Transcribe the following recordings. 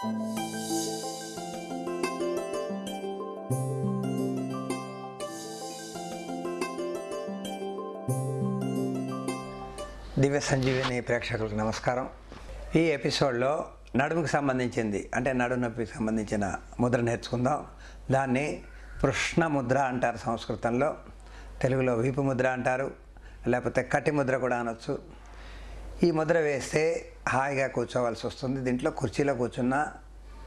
దివ్య సంజీవిని ప్రేక్షకులకు నమస్కారం. ఈ ఎపిసోడ్లో నడుముకు సంబంధించింది అంటే నడుము నొప్పికి సంబంధించిన ముద్ర నేర్చుకుందాం. దాన్ని కృష్ణ ముద్ర అంటారు సంస్కృతంలో. తెలుగులో వీపు ముద్ర అంటారు లేకపోతే కటి ముద్ర కూడా అనొచ్చు. ఈ ముద్ర వేస్తే హాయిగా కూర్చోవలసి వస్తుంది. దీంట్లో కుర్చీలో కూర్చున్నా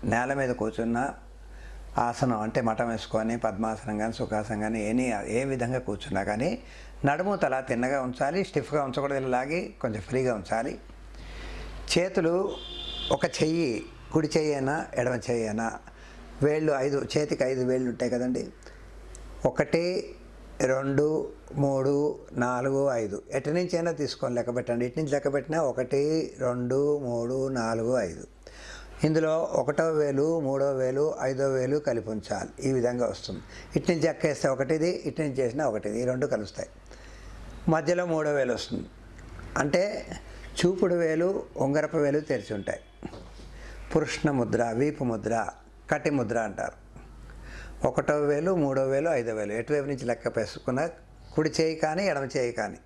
నేల మీద కూర్చున్నా ఆసనం అంటే మఠం వేసుకొని పద్మాసనం కానీ సుఖాసనం కానీ ఎనీ ఏ విధంగా కూర్చున్నా కానీ నడుము తల తిన్నగా ఉంచాలి స్టిఫ్గా ఉంచకూడదు లాగి కొంచెం ఫ్రీగా ఉంచాలి. చేతులు ఒక చెయ్యి కుడి చెయ్యి అయినా ఎడమ చెయ్యి అయినా వేళ్ళు ఐదు చేతికి ఐదు వేళ్ళు ఉంటాయి కదండి. ఒకటి రెండు మూడు నాలుగు ఐదు. ఎటు నుంచి అయినా తీసుకొని లెక్క పెట్టండి. ఇటు నుంచి లెక్క పెట్టినా ఒకటి రెండు మూడు నాలుగు ఐదు. ఇందులో ఒకటో వేలు మూడో వేలు ఐదో వేలు కలిపి ఉంచాలి. ఈ విధంగా వస్తుంది. ఇటు నుంచి ఎక్కేస్తే ఒకటిది ఇటు నుంచి చేసినా ఒకటిది. ఈ రెండు కలుస్తాయి. మధ్యలో మూడో వేలు వస్తుంది. అంటే చూపుడు వేలు ఉంగరపు వేలు తెరిచి ఉంటాయి. పురుష్ణ ముద్ర వీపు ముద్ర కటి ముద్ర అంటారు. ఒకటో వేలు మూడో వేలు ఐదో వేలు. ఎటువైపు నుంచి లెక్క పెసుకున్న కుడి చేయి కానీ ఎడమ చేయి కానీ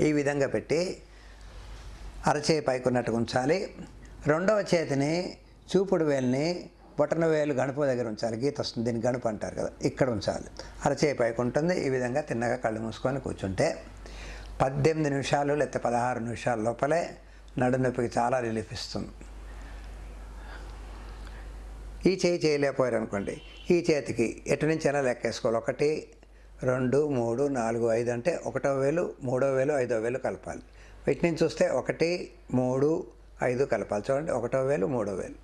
ఈ విధంగా పెట్టి అరచేయి పైకి ఉన్నట్టుగా ఉంచాలి. రెండవ చేతిని చూపుడు వేలుని బొటన వేలు గణపు దగ్గర ఉంచాలి. గీత వస్తుంది. దీన్ని గణపు అంటారు కదా. ఇక్కడ ఉంచాలి. అరచేయి పైకి ఉంటుంది. ఈ విధంగా తిన్నగా కళ్ళు మూసుకొని కూర్చుంటే పద్దెనిమిది నిమిషాలు లేకపోతే పదహారు నిమిషాల లోపలే నడునొప్పికి చాలా రిలీఫ్ ఇస్తుంది. ఈ చేయి చేయలేకపోయారు అనుకోండి ఈ చేతికి ఎటు నుంచి అయినా లెక్కేసుకోవాలి. ఒకటి రెండు మూడు నాలుగు ఐదు అంటే ఒకటో వేలు మూడో వేలు ఐదో వేలు కలపాలి. వీటి నుంచి చూస్తే ఒకటి మూడు ఐదు కలపాలి. చూడండి ఒకటో వేలు మూడో వేలు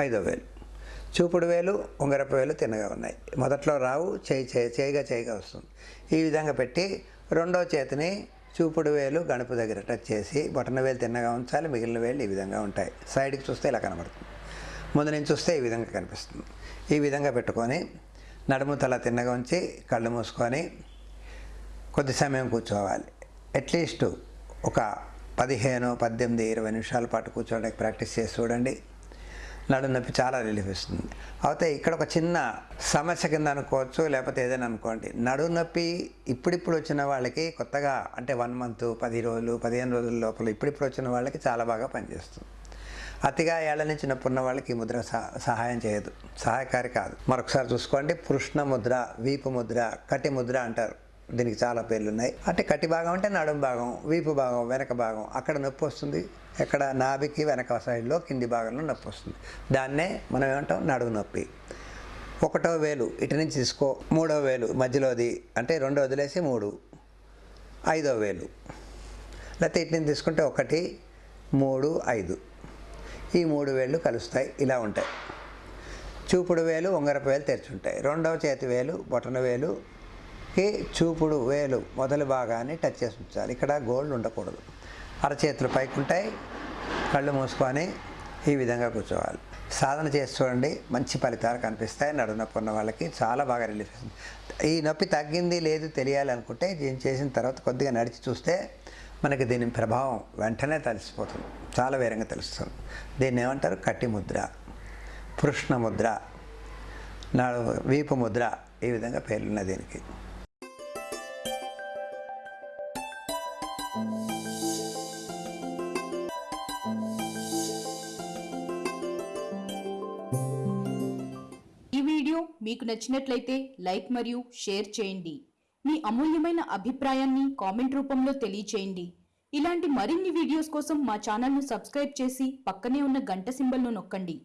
ఐదో వేలు. చూపుడు వేలు ఉంగరపు వేలు తిన్నగా ఉన్నాయి. మొదట్లో రావు చేయి చేయి చేయిగా చేయిగా వస్తుంది. ఈ విధంగా పెట్టి రెండో చేతిని చూపుడు వేలు గణపు దగ్గర టచ్ చేసి బొటన వేలు తిన్నగా ఉంచాలి. మిగిలిన వేలు ఈ విధంగా ఉంటాయి. సైడ్కి చూస్తే ఇలా కనబడుతుంది. ముందు నుంచి చూస్తే ఈ విధంగా కనిపిస్తుంది. ఈ విధంగా పెట్టుకొని నడుము తల తిన్నగా ఉంచి కళ్ళు మూసుకొని కొద్ది సమయం కూర్చోవాలి. అట్లీస్ట్ ఒక పదిహేను పద్దెనిమిది ఇరవై నిమిషాల పాటు కూర్చోడానికి ప్రాక్టీస్ చేసి చూడండి. నడుము నొప్పి చాలా రిలీఫ్ ఇస్తుంది. అయితే ఇక్కడ ఒక చిన్న సమస్య కింద అనుకోవచ్చు లేకపోతే ఏదైనా అనుకోండి. నడు నొప్పి ఇప్పుడిప్పుడు వచ్చిన వాళ్ళకి కొత్తగా అంటే వన్ మంత్ పది రోజులు పదిహేను రోజుల లోపల ఇప్పుడిప్పుడు వచ్చిన వాళ్ళకి చాలా బాగా పనిచేస్తుంది. అతిగా ఏళ్ళ నుంచి ఉన్న వాళ్ళకి ఈ ముద్ర సహాయం చేయదు. సహాయకారి కాదు. మరొకసారి చూసుకోండి. పృష్ణ ముద్ర వీపు ముద్ర కటి ముద్ర అంటారు. దీనికి చాలా పేర్లు ఉన్నాయి అంటే కటి భాగం అంటే నడుము భాగం వీపు భాగం వెనక భాగం. అక్కడ నొప్పి వస్తుంది. ఎక్కడ నాభికి వెనక సైడ్లో కింది భాగంలో నొప్పి వస్తుంది. దాన్నే మనం ఏమంటాం? నడుము నొప్పి. ఒకటో వేలు ఇటు నుంచి తీసుకో. మూడో వేలు మధ్యలోది. అంటే రెండు వదిలేసి మూడు. ఐదో వేలు. లేకపోతే ఇటు నుంచి తీసుకుంటే ఒకటి మూడు ఐదు. ఈ మూడు వేళ్ళు కలుస్తాయి. ఇలా ఉంటాయి. చూపుడు వేలు ఉంగరపు వేలు తెరుచుంటాయి. రెండవ చేతి వేలు బొటన వేలుకి చూపుడు వేలు మొదలు భాగాన్ని టచ్ చేసి ఉంచాలి. ఇక్కడ గోల్డ్ ఉండకూడదు. అరచేతులు పైకి ఉంటాయి. కళ్ళు మూసుకొని ఈ విధంగా కూర్చోవాలి. సాధన చేసి చూడండి. మంచి ఫలితాలు కనిపిస్తాయి. నడుము నొప్పి ఉన్న వాళ్ళకి చాలా బాగా రిలీఫ్ ఈ నొప్పి తగ్గింది లేదు తెలియాలనుకుంటే దీన్ని చేసిన తర్వాత కొద్దిగా నడిచి చూస్తే మనకి దీని ప్రభావం వెంటనే తెలిసిపోతుంది. చాలా వేరంగా తెలుస్తుంది. దీన్ని ఏమంటారు? కట్టి ముద్ర పృష్ణ ముద్ర నాడు వీపు ముద్ర ఈ విధంగా పేర్లున్న దీనికి. ఈ వీడియో మీకు నచ్చినట్లయితే లైక్ మరియు షేర్ చేయండి. మీ అమూల్యమైన అభిప్రాయాన్ని కామెంట్ రూపంలో తెలియచేయండి. ఇలాంటి మరిన్ని వీడియోస్ కోసం మా ఛానల్ను సబ్స్క్రైబ్ చేసి పక్కనే ఉన్న గంట సింబల్ను నొక్కండి.